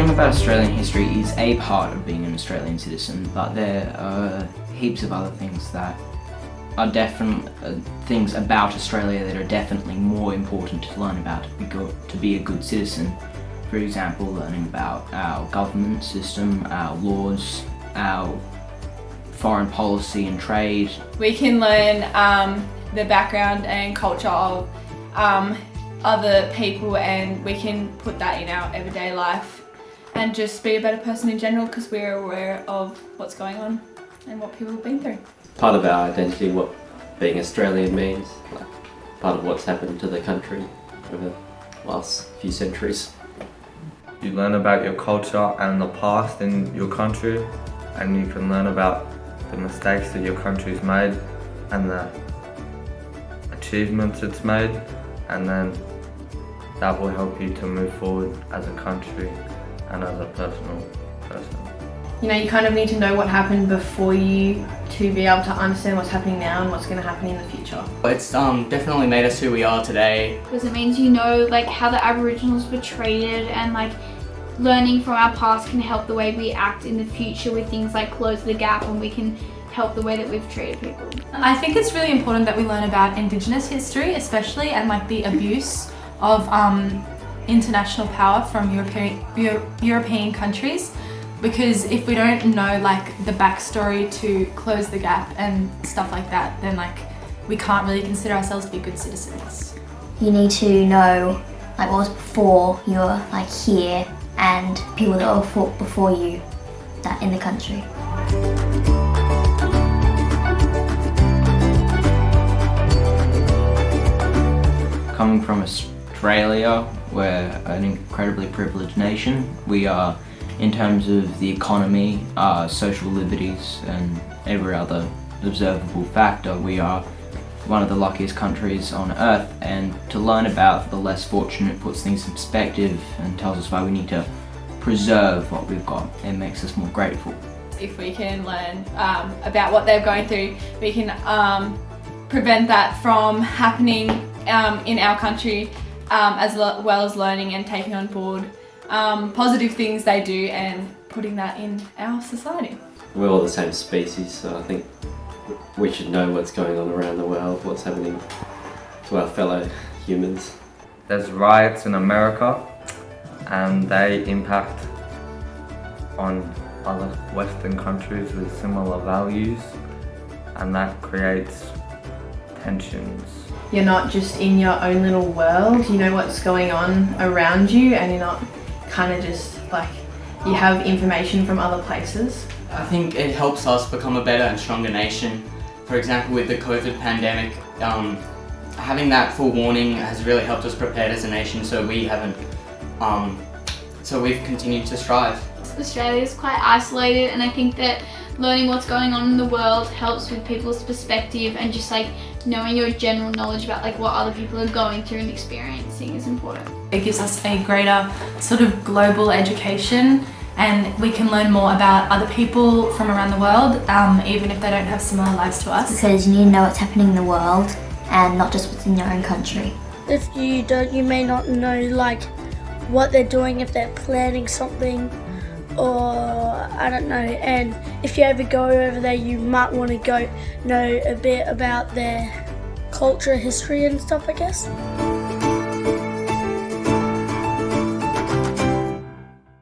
Learning about Australian history is a part of being an Australian citizen, but there are heaps of other things that are definitely uh, things about Australia that are definitely more important to learn about to be, good, to be a good citizen. For example, learning about our government system, our laws, our foreign policy and trade. We can learn um, the background and culture of um, other people and we can put that in our everyday life and just be a better person in general because we're aware of what's going on and what people have been through. Part of our identity, what being Australian means, like part of what's happened to the country over the last few centuries. You learn about your culture and the past in your country and you can learn about the mistakes that your country's made and the achievements it's made and then that will help you to move forward as a country and as a personal person. You know, you kind of need to know what happened before you to be able to understand what's happening now and what's going to happen in the future. It's um, definitely made us who we are today. Because it means you know like how the Aboriginals were treated and like learning from our past can help the way we act in the future with things like close the gap and we can help the way that we've treated people. I think it's really important that we learn about Indigenous history especially and like the abuse of um, international power from European, Euro European countries because if we don't know like the backstory to close the gap and stuff like that then like we can't really consider ourselves to be good citizens. You need to know like what was before you're like here and people that were fought before you that in the country. Coming from Australia, we're an incredibly privileged nation. We are, in terms of the economy, uh, social liberties and every other observable factor, we are one of the luckiest countries on earth and to learn about the less fortunate puts things in perspective and tells us why we need to preserve what we've got. It makes us more grateful. If we can learn um, about what they're going through, we can um, prevent that from happening um, in our country um, as well as learning and taking on board um, positive things they do and putting that in our society. We're all the same species so I think we should know what's going on around the world, what's happening to our fellow humans. There's riots in America and they impact on other Western countries with similar values and that creates tensions. You're not just in your own little world, you know what's going on around you and you're not kind of just like, you have information from other places. I think it helps us become a better and stronger nation. For example, with the COVID pandemic, um, having that forewarning has really helped us prepare as a nation so we haven't, um, so we've continued to strive. Australia is quite isolated and I think that learning what's going on in the world helps with people's perspective and just like knowing your general knowledge about like what other people are going through and experiencing is important. It gives us a greater sort of global education and we can learn more about other people from around the world um, even if they don't have similar lives to us. Because you need to know what's happening in the world and not just what's in your own country. If you don't, you may not know like what they're doing, if they're planning something or I don't know and if you ever go over there you might want to go know a bit about their culture, history and stuff I guess.